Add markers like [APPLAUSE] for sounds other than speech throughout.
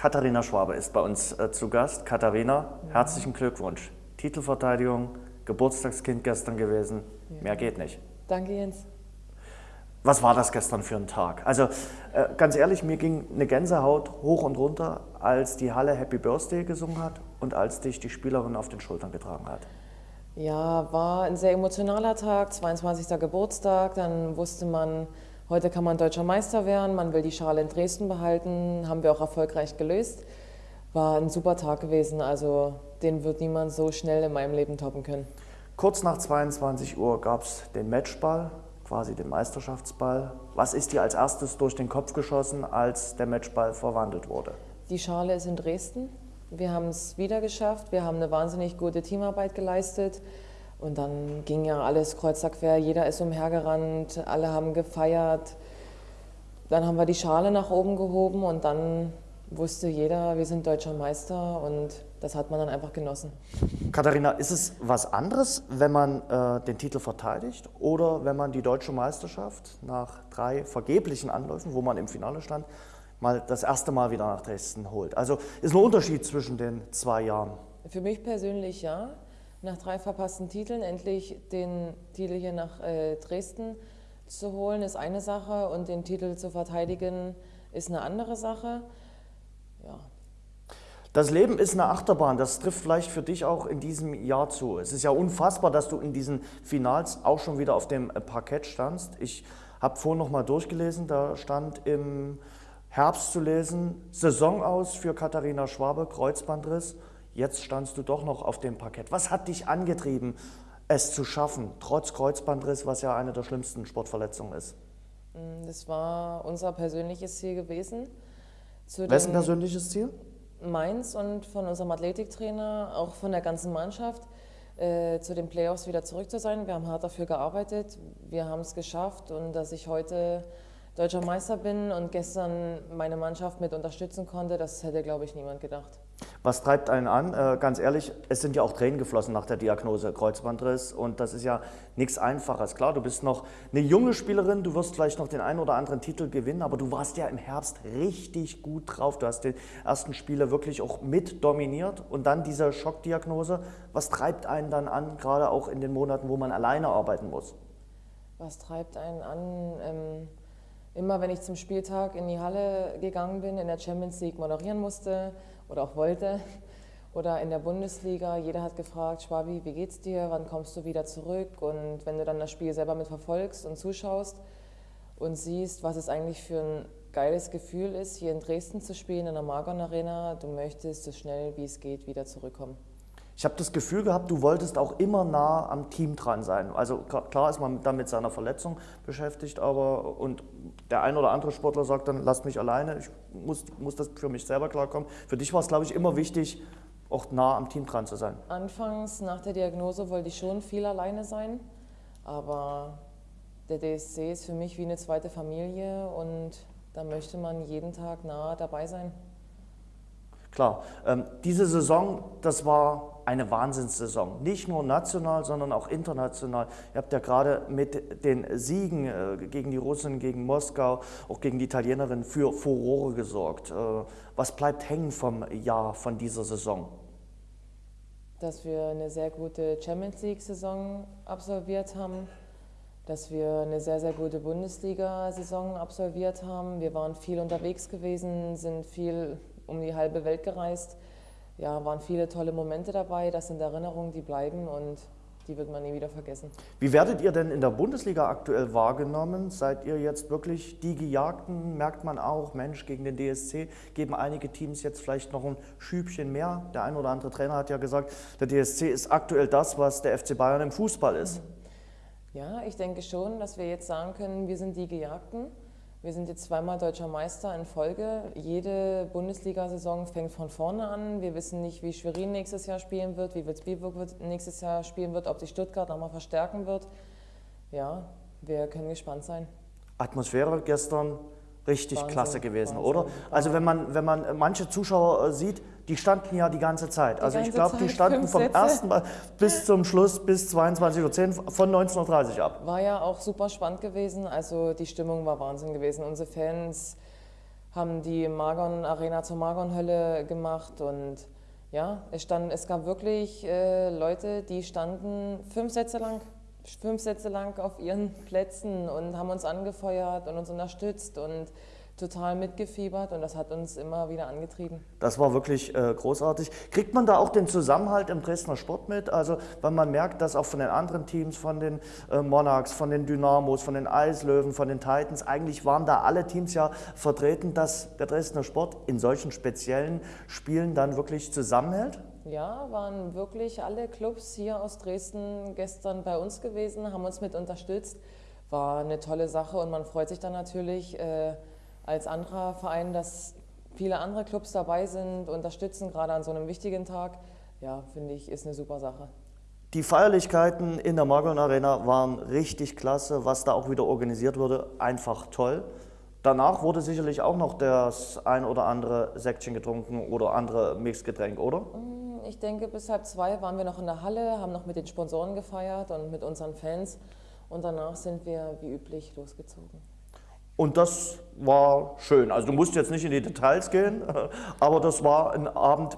Katharina Schwabe ist bei uns äh, zu Gast. Katharina, ja. herzlichen Glückwunsch. Titelverteidigung, Geburtstagskind gestern gewesen. Ja. Mehr geht nicht. Danke, Jens. Was war das gestern für ein Tag? Also äh, ganz ehrlich, mir ging eine Gänsehaut hoch und runter, als die Halle Happy Birthday gesungen hat und als dich die Spielerin auf den Schultern getragen hat. Ja, war ein sehr emotionaler Tag, 22. Geburtstag. Dann wusste man, heute kann man deutscher Meister werden, man will die Schale in Dresden behalten, haben wir auch erfolgreich gelöst. War ein super Tag gewesen, also den wird niemand so schnell in meinem Leben toppen können. Kurz nach 22 Uhr gab es den Matchball quasi den Meisterschaftsball. Was ist dir als erstes durch den Kopf geschossen, als der Matchball verwandelt wurde? Die Schale ist in Dresden. Wir haben es wieder geschafft. Wir haben eine wahnsinnig gute Teamarbeit geleistet. Und dann ging ja alles kreuz quer. Jeder ist umhergerannt, alle haben gefeiert. Dann haben wir die Schale nach oben gehoben und dann wusste jeder, wir sind deutscher Meister und das hat man dann einfach genossen. Katharina, ist es was anderes, wenn man äh, den Titel verteidigt oder wenn man die deutsche Meisterschaft nach drei vergeblichen Anläufen, wo man im Finale stand, mal das erste Mal wieder nach Dresden holt? Also ist ein Unterschied zwischen den zwei Jahren? Für mich persönlich ja. Nach drei verpassten Titeln endlich den Titel hier nach äh, Dresden zu holen, ist eine Sache und den Titel zu verteidigen ist eine andere Sache ja. Das Leben ist eine Achterbahn, das trifft vielleicht für dich auch in diesem Jahr zu. Es ist ja unfassbar, dass du in diesen Finals auch schon wieder auf dem Parkett standst. Ich habe vorhin noch mal durchgelesen, da stand im Herbst zu lesen, Saison aus für Katharina Schwabe, Kreuzbandriss. Jetzt standst du doch noch auf dem Parkett. Was hat dich angetrieben, es zu schaffen, trotz Kreuzbandriss, was ja eine der schlimmsten Sportverletzungen ist? Das war unser persönliches Ziel gewesen. Wessen persönliches Ziel? Meins und von unserem Athletiktrainer, auch von der ganzen Mannschaft, äh, zu den Playoffs wieder zurück zu sein. Wir haben hart dafür gearbeitet, wir haben es geschafft und dass ich heute deutscher Meister bin und gestern meine Mannschaft mit unterstützen konnte, das hätte, glaube ich, niemand gedacht. Was treibt einen an? Äh, ganz ehrlich, es sind ja auch Tränen geflossen nach der Diagnose Kreuzbandriss und das ist ja nichts Einfaches. Klar, du bist noch eine junge Spielerin, du wirst vielleicht noch den einen oder anderen Titel gewinnen, aber du warst ja im Herbst richtig gut drauf. Du hast die ersten Spiele wirklich auch mit dominiert und dann diese Schockdiagnose. Was treibt einen dann an, gerade auch in den Monaten, wo man alleine arbeiten muss? Was treibt einen an? Ähm immer wenn ich zum Spieltag in die Halle gegangen bin, in der Champions League moderieren musste oder auch wollte oder in der Bundesliga, jeder hat gefragt, Schwabi, wie geht's dir, wann kommst du wieder zurück? Und wenn du dann das Spiel selber mit verfolgst und zuschaust und siehst, was es eigentlich für ein geiles Gefühl ist, hier in Dresden zu spielen, in der Margon Arena, du möchtest so schnell wie es geht wieder zurückkommen. Ich habe das Gefühl gehabt, du wolltest auch immer nah am Team dran sein. Also klar ist man dann mit seiner Verletzung beschäftigt, aber und der ein oder andere Sportler sagt dann, lass mich alleine, ich muss, muss das für mich selber klarkommen. Für dich war es, glaube ich, immer wichtig, auch nah am Team dran zu sein. Anfangs nach der Diagnose wollte ich schon viel alleine sein, aber der DSC ist für mich wie eine zweite Familie und da möchte man jeden Tag nah dabei sein. Klar, ähm, diese Saison, das war eine Wahnsinnssaison. Nicht nur national, sondern auch international. Ihr habt ja gerade mit den Siegen äh, gegen die Russen, gegen Moskau, auch gegen die Italienerin für Furore gesorgt. Äh, was bleibt hängen vom Jahr, von dieser Saison? Dass wir eine sehr gute Champions League-Saison absolviert haben, dass wir eine sehr, sehr gute Bundesliga-Saison absolviert haben. Wir waren viel unterwegs gewesen, sind viel um die halbe Welt gereist. Ja, waren viele tolle Momente dabei. Das sind Erinnerungen, die bleiben und die wird man nie wieder vergessen. Wie werdet ihr denn in der Bundesliga aktuell wahrgenommen? Seid ihr jetzt wirklich die Gejagten? Merkt man auch, Mensch, gegen den DSC geben einige Teams jetzt vielleicht noch ein Schübchen mehr? Der ein oder andere Trainer hat ja gesagt, der DSC ist aktuell das, was der FC Bayern im Fußball ist. Ja, ich denke schon, dass wir jetzt sagen können, wir sind die Gejagten. Wir sind jetzt zweimal deutscher Meister in Folge. Jede Bundesliga-Saison fängt von vorne an. Wir wissen nicht, wie Schwerin nächstes Jahr spielen wird, wie Würzburg nächstes Jahr spielen wird, ob sich Stuttgart nochmal verstärken wird. Ja, wir können gespannt sein. Atmosphäre gestern richtig Wahnsinn, klasse gewesen, Wahnsinn, oder? Also wenn man, wenn man manche Zuschauer äh, sieht, die standen ja die ganze Zeit. Die also ich glaube, die standen vom Sätze. ersten Mal bis zum Schluss, bis 22.10 Uhr, von 19.30 Uhr ab. War ja auch super spannend gewesen, also die Stimmung war Wahnsinn gewesen. Unsere Fans haben die Margon Arena zur Margon-Hölle gemacht und ja, es, stand, es gab wirklich äh, Leute, die standen fünf Sätze lang, fünf Sätze lang auf ihren Plätzen und haben uns angefeuert und uns unterstützt und total mitgefiebert und das hat uns immer wieder angetrieben. Das war wirklich äh, großartig. Kriegt man da auch den Zusammenhalt im Dresdner Sport mit? Also, wenn man merkt, dass auch von den anderen Teams, von den äh, Monarchs, von den Dynamos, von den Eislöwen, von den Titans, eigentlich waren da alle Teams ja vertreten, dass der Dresdner Sport in solchen speziellen Spielen dann wirklich zusammenhält? Ja, waren wirklich alle Clubs hier aus Dresden gestern bei uns gewesen, haben uns mit unterstützt. War eine tolle Sache und man freut sich dann natürlich, äh, als anderer Verein, dass viele andere Clubs dabei sind, unterstützen, gerade an so einem wichtigen Tag. Ja, finde ich, ist eine super Sache. Die Feierlichkeiten in der Margon Arena waren richtig klasse, was da auch wieder organisiert wurde, einfach toll. Danach wurde sicherlich auch noch das ein oder andere Säckchen getrunken oder andere Mixgetränk, oder? Mm, ich denke, bis halb zwei waren wir noch in der Halle, haben noch mit den Sponsoren gefeiert und mit unseren Fans. Und danach sind wir wie üblich losgezogen. Und das war schön. Also du musst jetzt nicht in die Details gehen, [LAUGHS] aber das war ein Abend,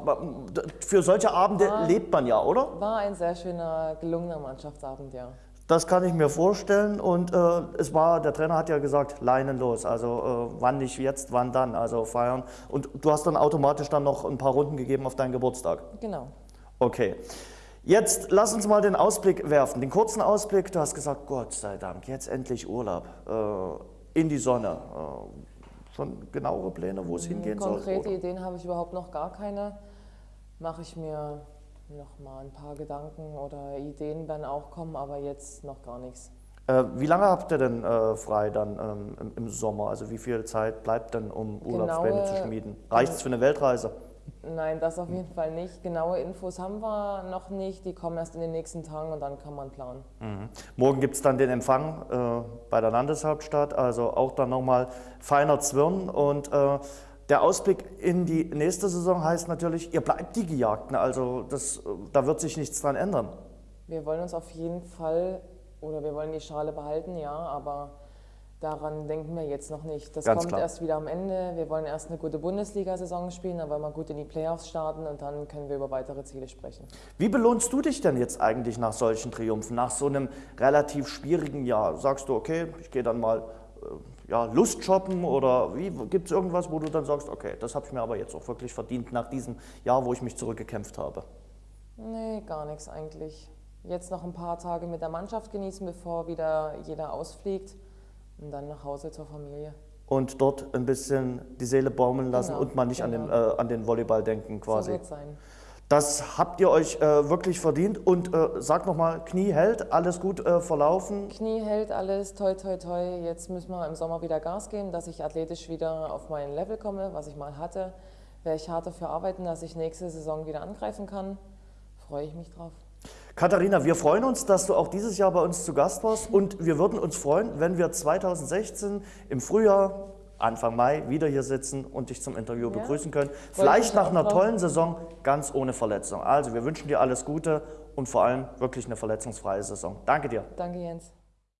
für solche Abende war, lebt man ja, oder? War ein sehr schöner, gelungener Mannschaftsabend, ja. Das kann ich mir vorstellen und äh, es war, der Trainer hat ja gesagt, Leinen los, also äh, wann nicht jetzt, wann dann, also feiern. Und du hast dann automatisch dann noch ein paar Runden gegeben auf deinen Geburtstag? Genau. Okay. Jetzt lass uns mal den Ausblick werfen, den kurzen Ausblick. Du hast gesagt, Gott sei Dank, jetzt endlich Urlaub. Äh, in die Sonne. Äh, schon genauere Pläne, wo es hingehen Konkrete soll? Konkrete Ideen habe ich überhaupt noch gar keine. Mache ich mir noch mal ein paar Gedanken oder Ideen werden auch kommen, aber jetzt noch gar nichts. Äh, wie lange habt ihr denn äh, frei dann ähm, im, im, Sommer? Also wie viel Zeit bleibt denn, um Urlaubspläne zu schmieden? Reicht es für eine Weltreise? Nein, das auf jeden Fall nicht. Genaue Infos haben wir noch nicht. Die kommen erst in den nächsten Tagen und dann kann man planen. Mhm. Morgen gibt es dann den Empfang äh, bei der Landeshauptstadt, also auch dann nochmal feiner Zwirn. Und äh, der Ausblick in die nächste Saison heißt natürlich, ihr bleibt die Gejagten. Also das, da wird sich nichts dran ändern. Wir wollen uns auf jeden Fall, oder wir wollen die Schale behalten, ja, aber Daran denken wir jetzt noch nicht. Das Ganz kommt klar. erst wieder am Ende. Wir wollen erst eine gute Bundesliga-Saison spielen, dann wollen wir gut in die Playoffs starten und dann können wir über weitere Ziele sprechen. Wie belohnst du dich denn jetzt eigentlich nach solchen Triumphen, nach so einem relativ schwierigen Jahr? Sagst du, okay, ich gehe dann mal äh, ja, Lust shoppen oder gibt es irgendwas, wo du dann sagst, okay, das habe ich mir aber jetzt auch wirklich verdient nach diesem Jahr, wo ich mich zurückgekämpft habe? Nee, gar nichts eigentlich. Jetzt noch ein paar Tage mit der Mannschaft genießen, bevor wieder jeder ausfliegt und dann nach Hause zur Familie. Und dort ein bisschen die Seele baumeln lassen genau, und mal nicht genau. an, den, äh, an den Volleyball denken quasi. So wird sein. Das habt ihr euch äh, wirklich verdient. Und äh, sag nochmal, Knie hält, alles gut äh, verlaufen? Knie hält alles, toi toi toi. Jetzt müssen wir im Sommer wieder Gas geben, dass ich athletisch wieder auf mein Level komme, was ich mal hatte. Werde ich hart dafür arbeiten, dass ich nächste Saison wieder angreifen kann. Freue ich mich drauf. Katharina, wir freuen uns, dass du auch dieses Jahr bei uns zu Gast warst und wir würden uns freuen, wenn wir 2016 im Frühjahr, Anfang Mai wieder hier sitzen und dich zum Interview ja. begrüßen können. Vielleicht nach einer tollen Saison ganz ohne Verletzung. Also wir wünschen dir alles Gute und vor allem wirklich eine verletzungsfreie Saison. Danke dir. Danke Jens.